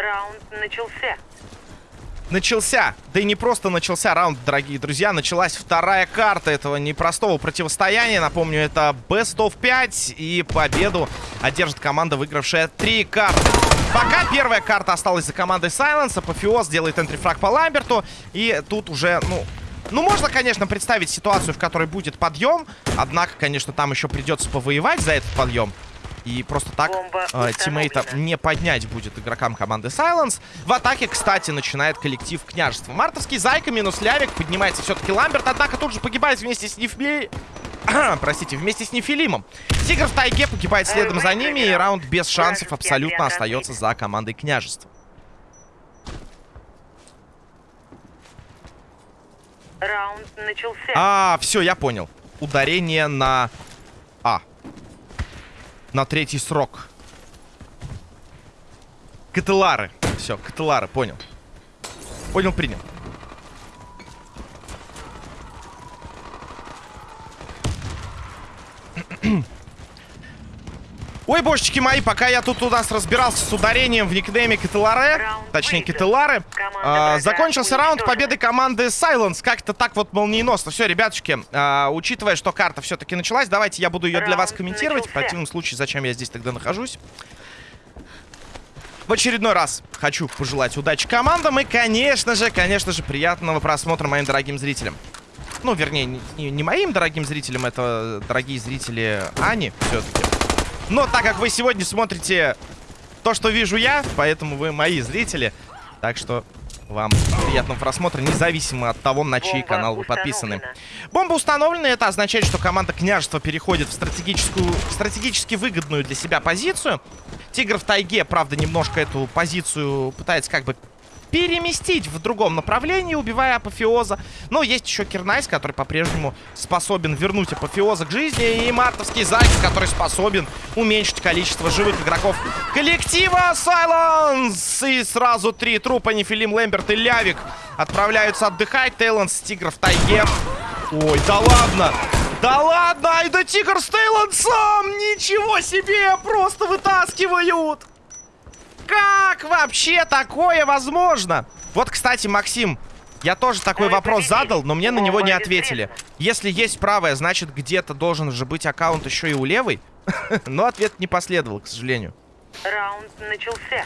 Раунд начался. Начался, да и не просто начался раунд, дорогие друзья, началась вторая карта этого непростого противостояния. Напомню, это Best of 5 и победу одержит команда, выигравшая три карты. Пока первая карта осталась за командой Silence, Апофеоз делает энтрифраг по Ламберту. И тут уже, ну, ну, можно, конечно, представить ситуацию, в которой будет подъем. Однако, конечно, там еще придется повоевать за этот подъем. И просто так э, тиммейта не поднять будет игрокам команды Silence. В атаке, кстати, начинает коллектив княжества. Мартовский Зайка минус Лявик. Поднимается все-таки Ламберт, однако тут же погибает вместе с Нефли... Простите, вместе с Нефилимом. Тигр в тайге погибает следом за ними, и раунд без шансов абсолютно остается за командой княжества. Раунд начался. А, все, я понял. Ударение на. На третий срок. Кателары. Все, кателары, понял. Понял, принял. Ой, божечки мои, пока я тут у нас разбирался с ударением в никнейме Кателаре, точнее Кителары, а, закончился раунд победы команды Silence. Как-то так вот молниеносно. Все, ребятушки, а, учитывая, что карта все-таки началась, давайте я буду ее для вас комментировать. В противном случае, зачем я здесь тогда нахожусь? В очередной раз хочу пожелать удачи командам и, конечно же, конечно же, приятного просмотра моим дорогим зрителям. Ну, вернее, не, не моим дорогим зрителям, это дорогие зрители Ани все-таки. Но так как вы сегодня смотрите то, что вижу я, поэтому вы мои зрители. Так что вам приятного просмотра, независимо от того, на чей канал вы подписаны. Бомба установлена, это означает, что команда княжества переходит в стратегическую, стратегически выгодную для себя позицию. Тигр в тайге, правда, немножко эту позицию пытается как бы переместить в другом направлении, убивая Апофеоза. Но есть еще Кирнайс, который по-прежнему способен вернуть Апофеоза к жизни. И Мартовский Зайка, который способен уменьшить количество живых игроков коллектива Сайленс. И сразу три трупа, Нефилим, Лэмберт и Лявик отправляются отдыхать. Тейланс, Тигр в тайге. Ой, да ладно! Да ладно, ай да Тигр с Тейлансом! Ничего себе, просто вытаскивают! Как вообще такое возможно? Вот, кстати, Максим, я тоже такой вопрос задал, но мне на него не ответили. Если есть правая, значит, где-то должен же быть аккаунт еще и у левой. Но ответ не последовал, к сожалению. Раунд начался.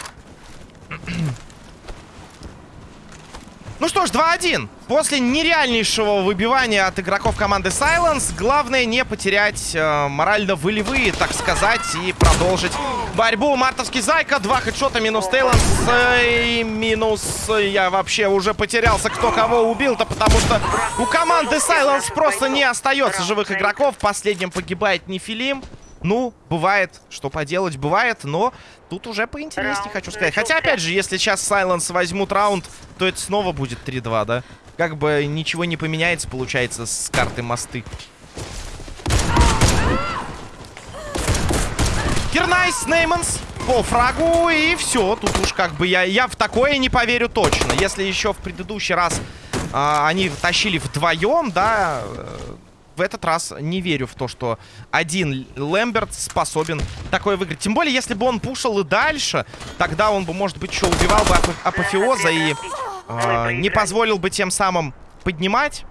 Ну что ж, 2-1. После нереальнейшего выбивания от игроков команды Silence, главное не потерять э, морально-волевые, так сказать, и продолжить борьбу. Мартовский Зайка, два хедшота, минус Тейланс, э, и минус... Я вообще уже потерялся, кто кого убил-то, потому что у команды Silence просто не остается живых игроков. Последним погибает Нефилим. Ну, бывает, что поделать, бывает, но тут уже поинтереснее, хочу сказать. Хотя, опять же, если сейчас Silence возьмут раунд, то это снова будет 3-2, да? Как бы ничего не поменяется, получается, с карты мосты. Кирнайс, Нейманс по фрагу, и все. Тут уж как бы я, я в такое не поверю точно. Если еще в предыдущий раз а, они тащили вдвоем, да, в этот раз не верю в то, что один Лэмберт способен такое выиграть. Тем более, если бы он пушил и дальше, тогда он бы, может быть, еще убивал бы ап апофеоза и э, не позволил бы тем самым поднимать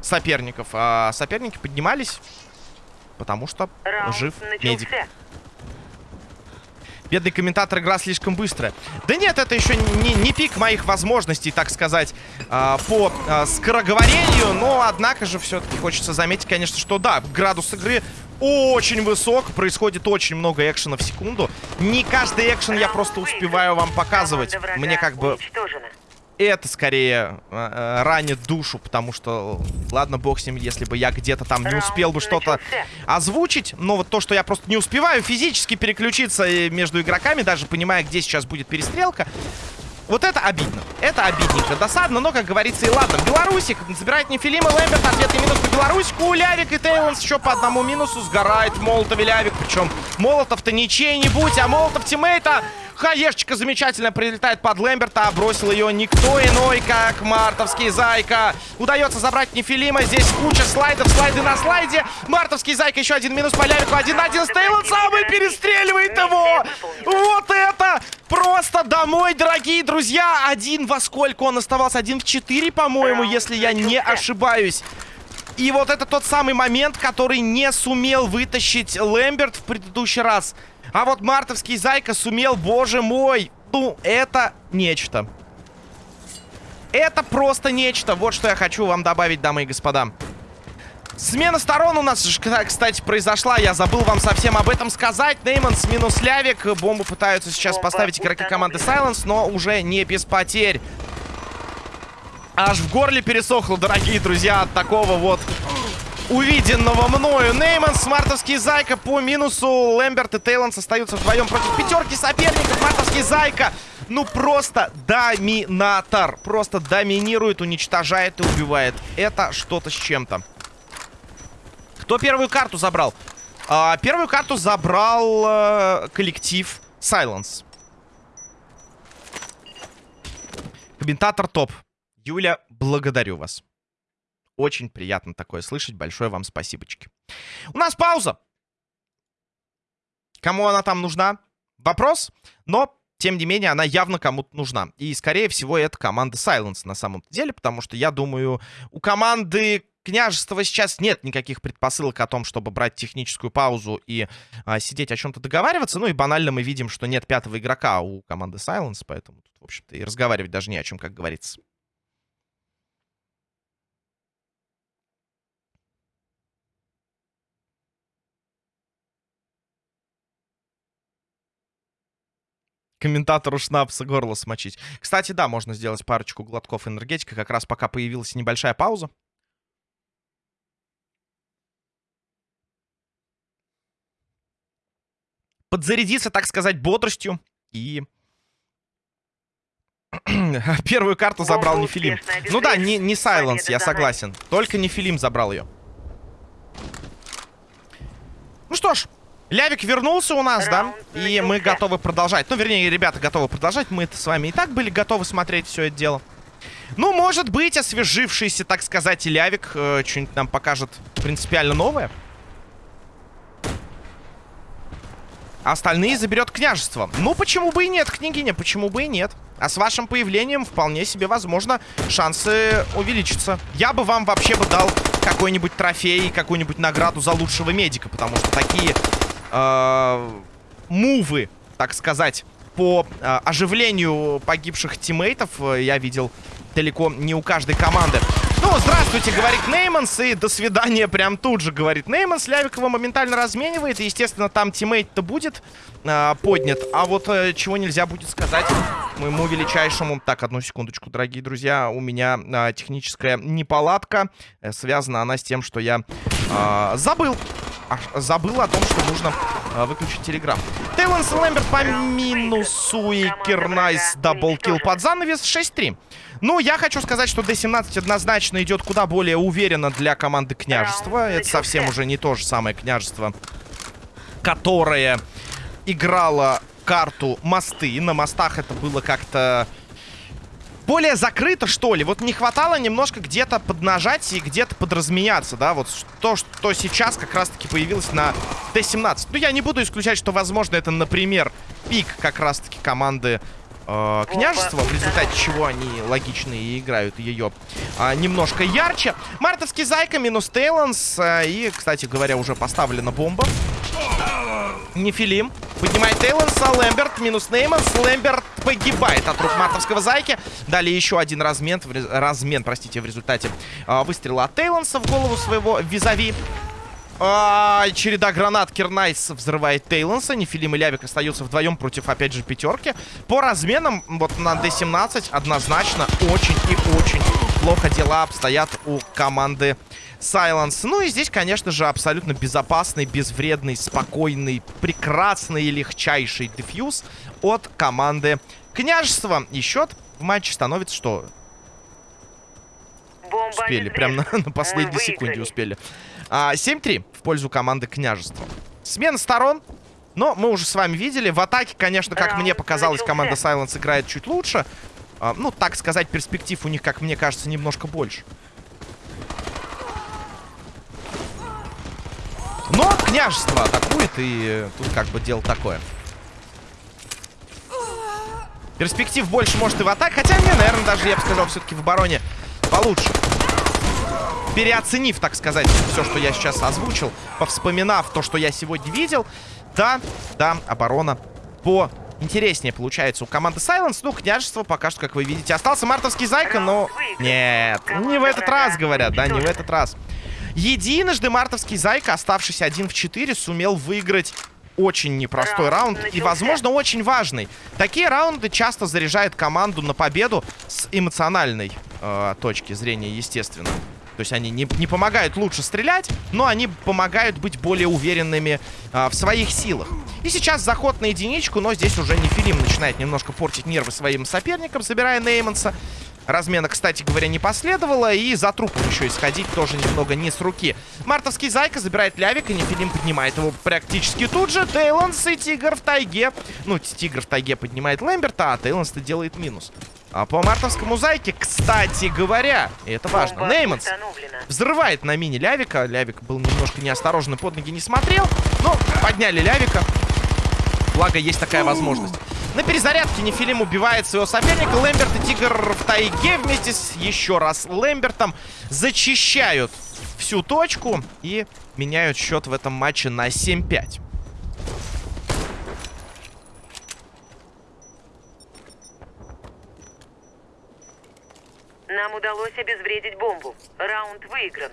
соперников. А соперники поднимались, потому что жив медик. Бедный комментатор, игра слишком быстрая. Да нет, это еще не, не пик моих возможностей, так сказать, э, по э, скороговорению. Но, однако же, все-таки хочется заметить, конечно, что да, градус игры очень высок. Происходит очень много экшена в секунду. Не каждый экшен я просто успеваю вам показывать. Мне как бы это скорее э, ранит душу, потому что, ладно, бог с ним, если бы я где-то там не успел бы что-то озвучить, но вот то, что я просто не успеваю физически переключиться э, между игроками, даже понимая, где сейчас будет перестрелка, вот это обидно. Это обидненько. Досадно, но, как говорится, и ладно. Белорусик забирает Нефилим и Лэмберт. Ответный минус по Белорусику. Лявик и Тейлонс еще по одному минусу. Сгорает Молотов и Лявик. Причем Молотов-то не чей-нибудь, а Молотов тиммейта. Хаешечка замечательно прилетает под Лэмберта. А бросил ее никто иной, как Мартовский Зайка. Удается забрать Нефилима. Здесь куча слайдов. Слайды на слайде. Мартовский Зайка еще один минус по Лявику. Один на один с Тейлонсом и перестреливает его. Вот это просто домой, дорогие друзья. Один во сколько он оставался? Один в четыре, по-моему, если я не ошибаюсь. И вот это тот самый момент, который не сумел вытащить Лэмберт в предыдущий раз. А вот мартовский Зайка сумел, боже мой. Ну, это нечто. Это просто нечто. Вот что я хочу вам добавить, дамы и господа. Смена сторон у нас, кстати, произошла. Я забыл вам совсем об этом сказать. Нейманс минус Лявик. Бомбу пытаются сейчас поставить игроки команды. Silence, но уже не без потерь. Аж в горле пересохло, дорогие друзья, от такого вот увиденного мною. Нейман, Смартовский Зайка по минусу. Лэмберт и Тейланс остаются вдвоем против пятерки соперников. Мартовский Зайка, ну просто доминатор. Просто доминирует, уничтожает и убивает. Это что-то с чем-то. Кто первую карту забрал? А, первую карту забрал э, коллектив Silence. Комментатор топ. Юля, благодарю вас. Очень приятно такое слышать. Большое вам спасибочки. У нас пауза. Кому она там нужна? Вопрос. Но, тем не менее, она явно кому-то нужна. И, скорее всего, это команда Silence на самом деле. Потому что, я думаю, у команды княжества сейчас нет никаких предпосылок о том, чтобы брать техническую паузу и а, сидеть о чем-то договариваться. Ну и банально мы видим, что нет пятого игрока у команды Silence. Поэтому в общем-то, и разговаривать даже не о чем, как говорится. Комментатору шнапса горло смочить. Кстати, да, можно сделать парочку глотков энергетика, как раз пока появилась небольшая пауза. Подзарядиться, так сказать, бодростью. И первую карту забрал Нефилим. успешно Ну да, не, не Silence, я согласен. Только Нефилим забрал ее. Ну что ж, Лявик вернулся у нас, да? И мы готовы продолжать. Ну, вернее, ребята готовы продолжать. Мы-то с вами и так были готовы смотреть все это дело. Ну, может быть, освежившийся, так сказать, Лявик э, что-нибудь нам покажет принципиально новое. А Остальные заберет княжество. Ну, почему бы и нет, княгиня, почему бы и нет. А с вашим появлением вполне себе возможно шансы увеличатся. Я бы вам вообще бы дал какой-нибудь трофей, какую-нибудь награду за лучшего медика, потому что такие э, мувы, так сказать, по э, оживлению погибших тиммейтов э, я видел далеко не у каждой команды. Ну, здравствуйте, говорит Нейманс, и до свидания прям тут же, говорит Нейманс. Лявика моментально разменивает, и, естественно, там тиммейт-то будет э, поднят. А вот э, чего нельзя будет сказать моему величайшему... Так, одну секундочку, дорогие друзья, у меня э, техническая неполадка. Э, связана она с тем, что я э, забыл. Забыл о том, что нужно э, выключить телеграм. Тейлонс Лэмберт по минусу и Кирнайс double kill под занавес 6-3. Ну, я хочу сказать, что D17 однозначно идет куда более уверенно для команды княжества. Это совсем уже не то же самое княжество, которое играло карту мосты. На мостах это было как-то более закрыто, что ли. Вот не хватало немножко где-то поднажать и где-то подразменяться, да, вот то, что сейчас как раз-таки появилось на Т-17. Ну, я не буду исключать, что, возможно, это, например, пик как раз-таки команды э, княжества, в результате чего они логично и играют ее а, немножко ярче. Мартовский Зайка минус Тейланс. а, и, кстати говоря, уже поставлена бомба. Нефилим поднимает Тейланса, Лэмберт минус Нейманс, Лэмберт погибает от рук мартовского Зайки. Далее еще один размен, размен, простите, в результате а, выстрела от Тейланса в голову своего визави. А, череда гранат Кирнайс взрывает Тейланса. Нефилим и Лявик остаются вдвоем против, опять же, пятерки. По разменам, вот на D17 однозначно очень и очень плохо дела обстоят у команды Silence. Ну и здесь, конечно же, абсолютно безопасный, безвредный, спокойный, прекрасный и легчайший дефьюз от команды Княжества. И счет в матче становится что? Бомба Успели, прям на, на последней секунде успели. А, 7-3 в пользу команды Княжества. Смена сторон. Но мы уже с вами видели. В атаке, конечно, как Раунд мне показалось, начался. команда Silence играет чуть лучше. А, ну, так сказать, перспектив у них, как мне кажется, немножко больше. Но княжество атакует, и тут как бы дело такое. Перспектив больше, может, и в атаке. Хотя, мне, наверное, даже, я бы сказал, все-таки в обороне получше. Переоценив, так сказать, все, что я сейчас озвучил, повспоминав то, что я сегодня видел, да, да, оборона по интереснее получается у команды Silence. Ну, княжество пока что, как вы видите, остался мартовский зайка, но... Нет, не в этот раз, говорят, да, не в этот раз. Единожды мартовский зайка, оставшись один в 4, сумел выиграть очень непростой раунд, раунд и, возможно, очень важный. Такие раунды часто заряжают команду на победу с эмоциональной э, точки зрения, естественно. То есть они не, не помогают лучше стрелять, но они помогают быть более уверенными а, в своих силах. И сейчас заход на единичку, но здесь уже Нефилим начинает немножко портить нервы своим соперникам, собирая Нейманса. Размена, кстати говоря, не последовало. И за трупом еще исходить тоже немного не с руки. Мартовский Зайка забирает Лявик, и Нефилим поднимает его практически тут же. Тейлонс и Тигр в тайге. Ну, Тигр в тайге поднимает Лэмберта, а Тейлонс-то делает минус. А по мартовскому зайке, кстати говоря, и это важно, Нейманс взрывает на мине Лявика. Лявик был немножко неосторожный, под ноги не смотрел. Но подняли Лявика. Благо, есть такая возможность. На перезарядке Нефилим убивает своего соперника. Лэмберт и Тигр в тайге вместе с еще раз Лэмбертом зачищают всю точку и меняют счет в этом матче на 7-5. Нам удалось обезвредить бомбу. Раунд выигран.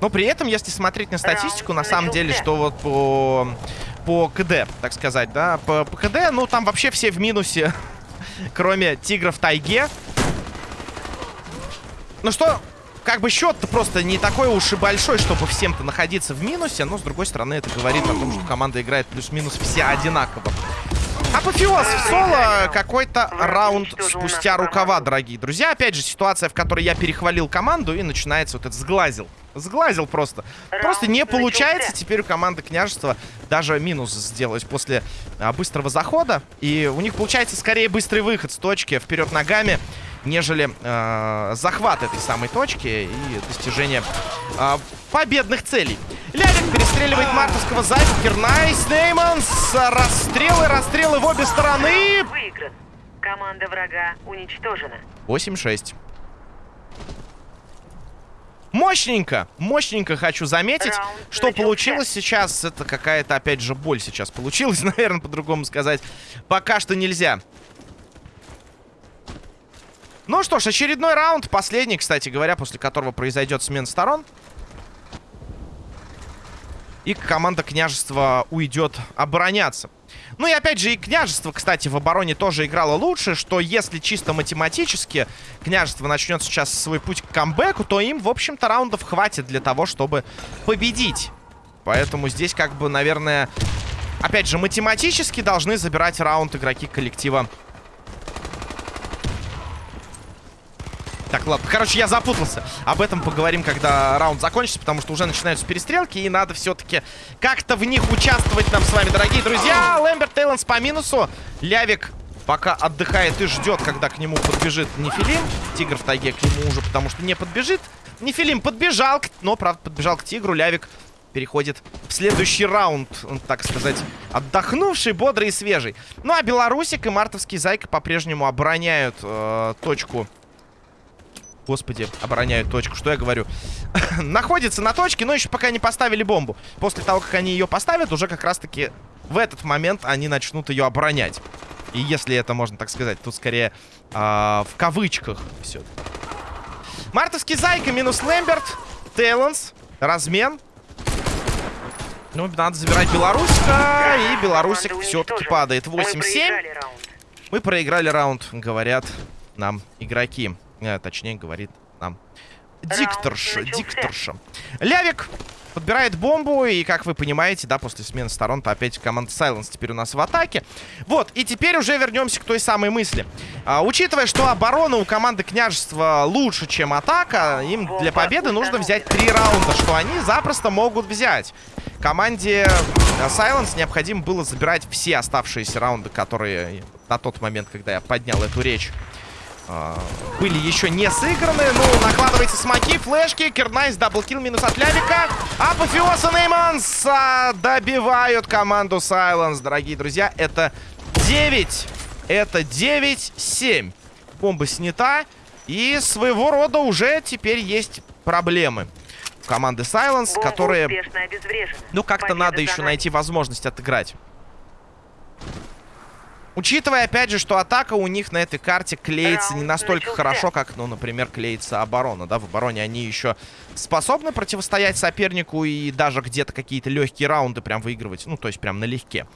Но при этом, если смотреть на статистику, на самом деле, что вот по, по КД, так сказать, да, по, по КД, ну, там вообще все в минусе, кроме Тигров Тайге. Ну что, как бы счет-то просто не такой уж и большой, чтобы всем-то находиться в минусе, но, с другой стороны, это говорит о том, что команда играет плюс-минус все одинаково. Апофеоз в соло. Какой-то раунд спустя рукава, дорогие друзья. Опять же, ситуация, в которой я перехвалил команду и начинается вот этот сглазил. Сглазил просто. Просто не получается теперь у команды княжества даже минус сделать после а, быстрого захода. И у них получается скорее быстрый выход с точки вперед ногами нежели э, захват этой самой точки и достижение э, победных целей. Лявик перестреливает мартовского зайца. Кирнайс, Нейманс. Расстрелы, расстрелы в обе стороны. Выигран. Команда врага уничтожена. 8-6. Мощненько, мощненько хочу заметить, Раунд что начался. получилось сейчас. Это какая-то, опять же, боль сейчас получилась, наверное, по-другому сказать. Пока что нельзя. Ну что ж, очередной раунд, последний, кстати говоря, после которого произойдет смена сторон. И команда княжества уйдет обороняться. Ну и опять же, и княжество, кстати, в обороне тоже играло лучше, что если чисто математически княжество начнет сейчас свой путь к камбэку, то им, в общем-то, раундов хватит для того, чтобы победить. Поэтому здесь, как бы, наверное, опять же, математически должны забирать раунд игроки коллектива Так, ладно. Короче, я запутался. Об этом поговорим, когда раунд закончится, потому что уже начинаются перестрелки, и надо все-таки как-то в них участвовать нам с вами, дорогие друзья. Лэмберт Тейлонс по минусу. Лявик пока отдыхает и ждет, когда к нему подбежит Нефилим. Тигр в тайге к нему уже, потому что не подбежит. Нефилим подбежал, но, правда, подбежал к Тигру. Лявик переходит в следующий раунд, так сказать, отдохнувший, бодрый и свежий. Ну, а Белорусик и Мартовский Зайка по-прежнему обороняют э, точку Господи, обороняют точку. Что я говорю? Находится на точке, но еще пока не поставили бомбу. После того, как они ее поставят, уже как раз-таки в этот момент они начнут ее оборонять. И если это можно так сказать, тут скорее э, в кавычках все. Мартовский Зайка минус Лэмберт. Тейлонс. Размен. Ну, надо забирать Белоруска. И Белорусик все-таки падает. 8-7. Мы проиграли раунд, говорят нам игроки. Э, точнее, говорит нам дикторша. Дикторша. Лявик подбирает бомбу, и, как вы понимаете, да, после смены сторон-то опять команда Silence теперь у нас в атаке. Вот, и теперь уже вернемся к той самой мысли. А, учитывая, что оборона у команды княжества лучше, чем атака, им для победы нужно взять три раунда, что они запросто могут взять. Команде э, Silence необходимо было забирать все оставшиеся раунды, которые на тот момент, когда я поднял эту речь, а, были еще не сыграны. Ну, накладывается смоки, флешки, Кернайс, double kill, минус от Лявика. Апофеоз и Нейманс а, добивают команду Сайленс, дорогие друзья. Это 9, это 9-7. Бомба снята. И своего рода уже теперь есть проблемы команды Silence, Бомба которые... Ну, как-то надо еще найти возможность отыграть. Учитывая, опять же, что атака у них на этой карте клеится не настолько хорошо, как, ну, например, клеится оборона, да, в обороне они еще способны противостоять сопернику и даже где-то какие-то легкие раунды прям выигрывать, ну, то есть прям налегке.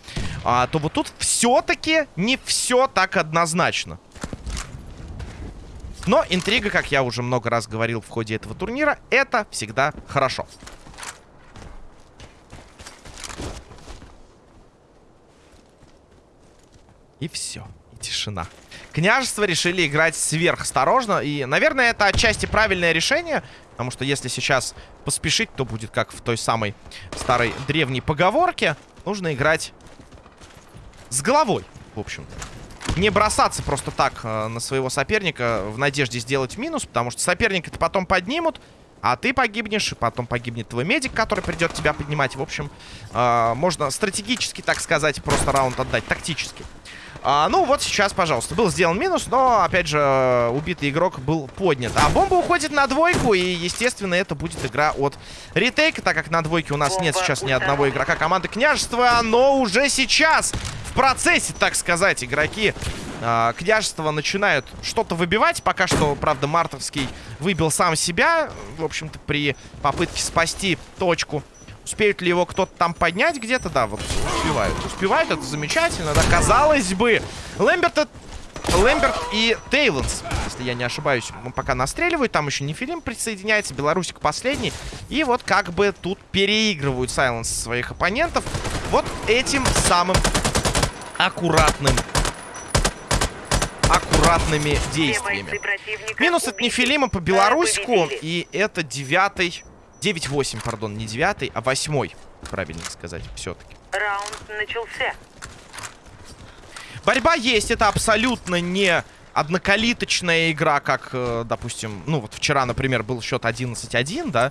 А, то вот тут все-таки не все так однозначно. Но интрига, как я уже много раз говорил в ходе этого турнира, это всегда хорошо. И все. И тишина. Княжество решили играть сверхосторожно. И, наверное, это отчасти правильное решение. Потому что если сейчас поспешить, то будет как в той самой старой древней поговорке. Нужно играть с головой, в общем-то. Не бросаться просто так э, на своего соперника в надежде сделать минус. Потому что соперника это потом поднимут. А ты погибнешь, и потом погибнет твой медик, который придет тебя поднимать. В общем, э, можно стратегически, так сказать, просто раунд отдать, тактически. А, ну вот сейчас, пожалуйста, был сделан минус, но, опять же, э, убитый игрок был поднят. А бомба уходит на двойку, и, естественно, это будет игра от ретейка, так как на двойке у нас нет Бомба сейчас ни одного игрока команды Княжества, но уже сейчас, в процессе, так сказать, игроки а, Княжества начинают что-то выбивать. Пока что, правда, Мартовский выбил сам себя, в общем-то, при попытке спасти точку. Успеют ли его кто-то там поднять где-то? Да, вот успевают. Успевают, это замечательно, да, казалось бы. Лэмберт, Лэмберт и Тейлонс, если я не ошибаюсь, пока настреливают. Там еще Нефилим присоединяется, Белорусик последний. И вот как бы тут переигрывают Сайленс своих оппонентов. Вот этим самым аккуратным аккуратными действиями. Минус от. Нефилима по Белорусику. Победили. И это девятый... 9-8, пардон, не девятый, а восьмой. Правильно сказать, все-таки. Раунд начался. Борьба есть, это абсолютно не однокалиточная игра, как, э, допустим, ну вот вчера, например, был счет 11-1, да,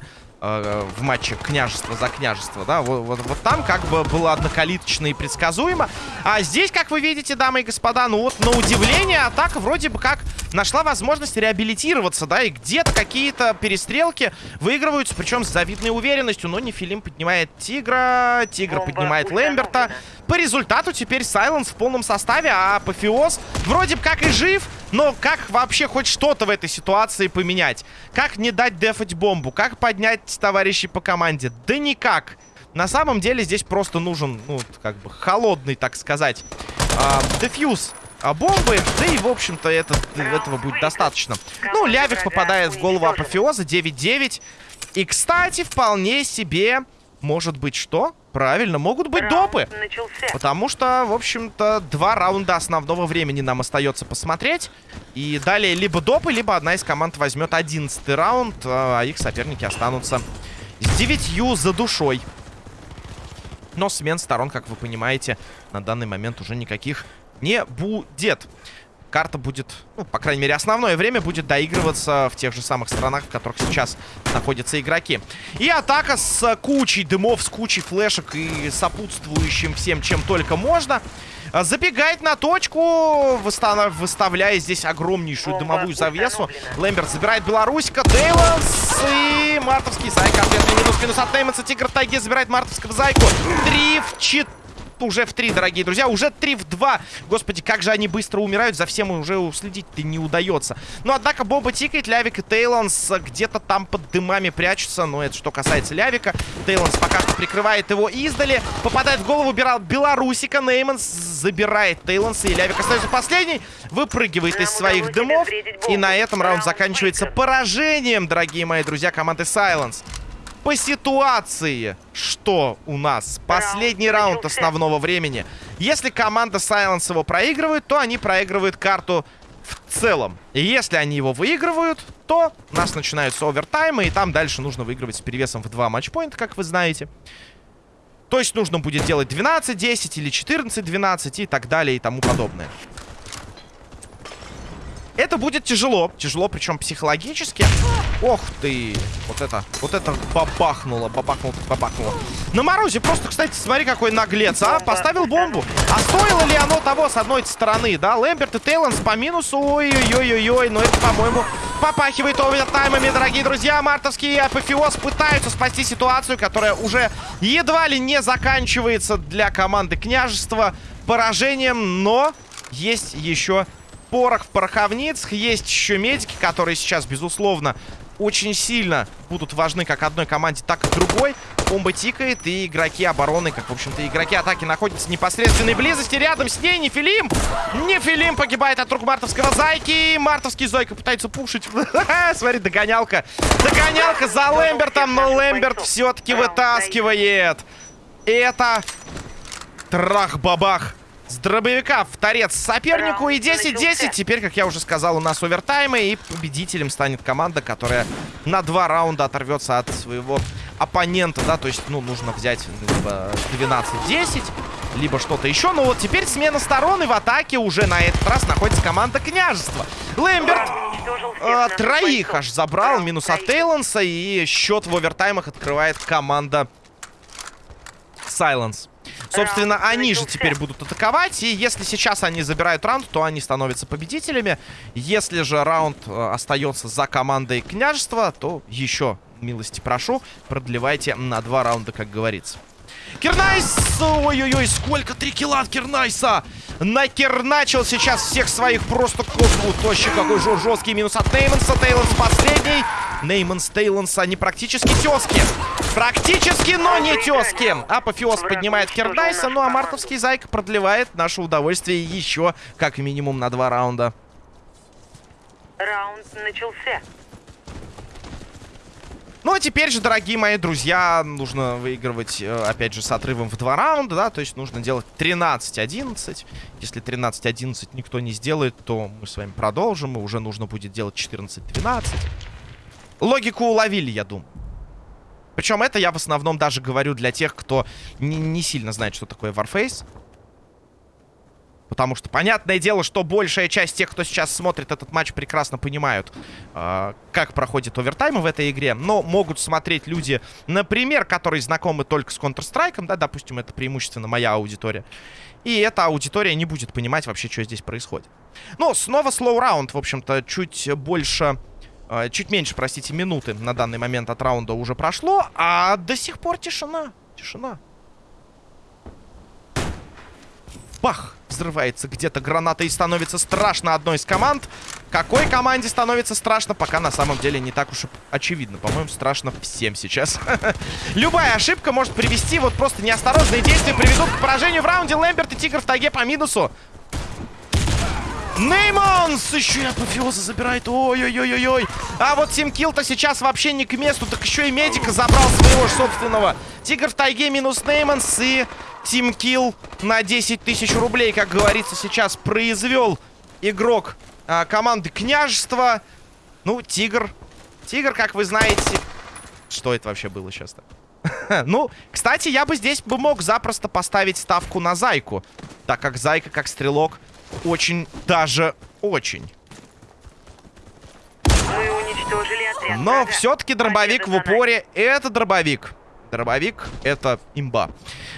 э, в матче княжество за княжество, да, вот, вот, вот там как бы было однокалиточно и предсказуемо. А здесь, как вы видите, дамы и господа, ну вот на удивление атака вроде бы как нашла возможность реабилитироваться, да, и где-то какие-то перестрелки выигрываются, причем с завидной уверенностью, но Нефилим поднимает Тигра, Тигр Бомба поднимает. Лэмберта. По результату теперь Сайленс в полном составе, а Апофеоз вроде бы как и жив, но как вообще хоть что-то в этой ситуации поменять? Как не дать дефать бомбу? Как поднять товарищей по команде? Да никак. На самом деле здесь просто нужен, ну, как бы холодный, так сказать, а, дефьюз а, бомбы. Да и, в общем-то, это, этого будет достаточно. Ну, Лявик попадает в голову Апофеоза 9-9. И, кстати, вполне себе может быть что? Правильно, могут быть Раунд допы. начался. Потому что, в общем-то, два раунда основного времени нам остается посмотреть. И далее либо допы, либо одна из команд возьмет одиннадцатый раунд, а их соперники останутся с девятью за душой. Но смен сторон, как вы понимаете, на данный момент уже никаких не будет. Карта будет, ну, по крайней мере, основное время будет доигрываться в тех же самых странах, в которых сейчас находятся игроки. И атака с кучей дымов, с кучей флешек и сопутствующим всем, чем только можно. А, Забегает на точку, выставляя здесь огромнейшую дымовую завесу. Лэмберт забирает Белорусика, Тейлонс и Мартовский Зайка. Ответный минус, минус от Нейманса. Тигр в тайге забирает Мартовского Зайку. Три в четыре. Уже в три, дорогие друзья. Уже три в два. Господи, как же они быстро умирают. За всем уже уследить-то не удается. Но, однако, бомба тикает. Лявик и Тейлонс где-то там под дымами прячутся. Но это что касается Лявика. Тейлонс пока что прикрывает его издали. Попадает в голову Белорусика. Нейманс забирает Тейлонса. И Лявик остается последний. Выпрыгивает из своих дымов. И на этом раунд заканчивается поражением, дорогие мои друзья, команды Silence. По ситуации, что у нас? Последний раунд основного времени. Если команда Silence его проигрывает, то они проигрывают карту в целом. И если они его выигрывают, то у нас начинаются овертаймы, и там дальше нужно выигрывать с перевесом в 2 матчпоинта, как вы знаете. То есть нужно будет делать 12-10 или 14-12 и так далее и тому подобное. Это будет тяжело. Тяжело, причем психологически. Ох ты. Вот это, вот это бабахнуло, бабахнуло, бабахнуло. На морозе просто, кстати, смотри, какой наглец, а. Поставил бомбу. А стоило ли оно того с одной стороны, да? Лэмберт и Тейлонс по минусу. Ой-ой-ой-ой. Но это, по-моему, попахивает овертаймами, дорогие друзья. Мартовские апофеоз пытаются спасти ситуацию, которая уже едва ли не заканчивается для команды княжества поражением. Но есть еще порох в пороховницах. Есть еще медики, которые сейчас, безусловно, очень сильно будут важны как одной команде, так и другой. Бомба тикает, и игроки обороны, как, в общем-то, игроки атаки находятся в непосредственной близости. Рядом с ней Нефилим. Нефилим погибает от рук мартовского Зайки. Мартовский Зойка пытается пушить. Смотри, догонялка. Догонялка за Лэмбертом, но Лэмберт все-таки вытаскивает. Это трах-бабах с дробовика в торец сопернику. И 10-10. Теперь, как я уже сказал, у нас овертаймы. И победителем станет команда, которая на два раунда оторвется от своего оппонента. Да, то есть, ну, нужно взять либо 12-10, либо что-то еще. Но вот теперь смена сторон. И в атаке уже на этот раз находится команда княжества. Лэмберт э, троих аж забрал. Минус от Тейлонса. И счет в овертаймах открывает команда Сайленс. Собственно, они же теперь будут атаковать. И если сейчас они забирают раунд, то они становятся победителями. Если же раунд э, остается за командой княжества, то еще, милости прошу, продлевайте на два раунда, как говорится. Кернайс! Ой-ой-ой, сколько? Три килла от Кернайса! Накерначил сейчас всех своих просто косму. Тощий какой же жесткий минус от Нейманса. Тейлонс последний. Нейманс, Тейлонс, они практически тески. Практически, но не тески. Апофеоз поднимает Кернайса. Ну а мартовский Зайка продлевает наше удовольствие еще как минимум на два раунда. Раунд начался. Ну, а теперь же, дорогие мои друзья, нужно выигрывать, э, опять же, с отрывом в два раунда, да, то есть нужно делать 13-11. Если 13-11 никто не сделает, то мы с вами продолжим, и уже нужно будет делать 14-12. Логику уловили, я думаю. Причем это я в основном даже говорю для тех, кто не, не сильно знает, что такое Warface. Потому что, понятное дело, что большая часть тех, кто сейчас смотрит этот матч, прекрасно понимают, э, как проходит овертаймы в этой игре. Но могут смотреть люди, например, которые знакомы только с Counter-Strike, да, допустим, это преимущественно моя аудитория. И эта аудитория не будет понимать вообще, что здесь происходит. Но снова слоу раунд, в общем-то, чуть больше... Э, чуть меньше, простите, минуты на данный момент от раунда уже прошло, а до сих пор тишина. Тишина. Бах! Взрывается где-то граната и становится страшно одной из команд. Какой команде становится страшно, пока на самом деле не так уж и очевидно. По-моему, страшно всем сейчас. Любая ошибка может привести, вот просто неосторожные действия приведут к поражению в раунде. Лэмберт и Тигр в тайге по минусу. Неймонс еще и апофеоза забирает. Ой-ой-ой-ой-ой. А вот Тим Килл-то сейчас вообще не к месту. Так еще и медика забрал своего собственного. Тигр в тайге минус Неймонс и Тим Килл на 10 тысяч рублей, как говорится, сейчас произвел игрок а, команды Княжества. Ну, Тигр. Тигр, как вы знаете... Что это вообще было сейчас-то? ну, кстати, я бы здесь бы мог запросто поставить ставку на Зайку. Так как Зайка, как стрелок, очень даже очень. Но все-таки дробовик в упоре. Это дробовик. Дробовик — это имба.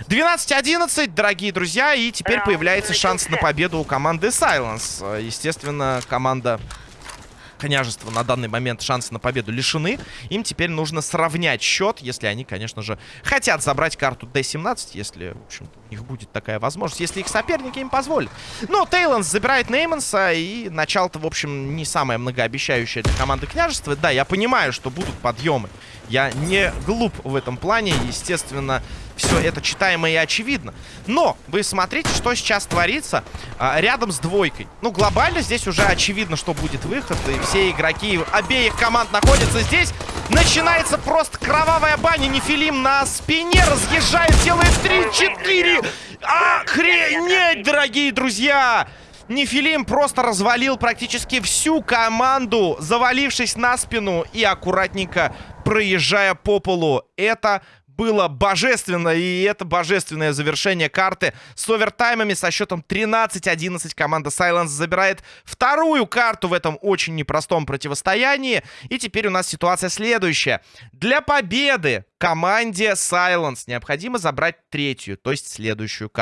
12-11, дорогие друзья, и теперь появляется шанс на победу у команды Silence. Естественно, команда княжества на данный момент шансы на победу лишены. Им теперь нужно сравнять счет, если они, конечно же, хотят забрать карту D17, если, в общем у них будет такая возможность, если их соперники им позволят. Но Тейланс забирает Нейманса, и начало-то, в общем, не самое многообещающее для команды княжества. Да, я понимаю, что будут подъемы. Я не глуп в этом плане, естественно, все это читаемо и очевидно. Но вы смотрите, что сейчас творится а, рядом с двойкой. Ну, глобально здесь уже очевидно, что будет выход. И все игроки обеих команд находятся здесь. Начинается просто кровавая баня. Нефилим на спине разъезжает, делает 3-4. Охренеть, дорогие друзья! Нефилим просто развалил практически всю команду, завалившись на спину и аккуратненько проезжая по полу. Это было божественно, и это божественное завершение карты с овертаймами со счетом 13-11. Команда Silence забирает вторую карту в этом очень непростом противостоянии. И теперь у нас ситуация следующая. Для победы команде Silence необходимо забрать третью, то есть следующую карту.